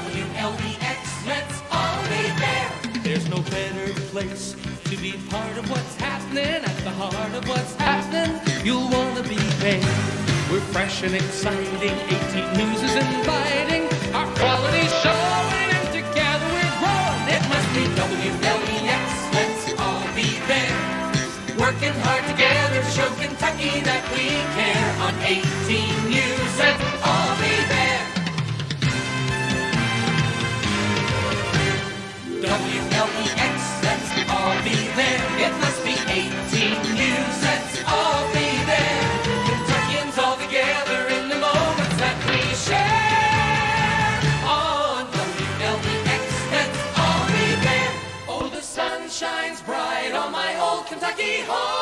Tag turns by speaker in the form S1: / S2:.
S1: WLEX, let's all be there.
S2: There's no better place to be part of what's happening at the heart of what's happening. You'll want to be there. We're fresh and exciting. 18 News is inviting. Our quality's showing, and together we're growing. It must be
S1: WLEX, let's all be there. Working hard together to show Kentucky that we care. On 18 News, shines bright on my old Kentucky home.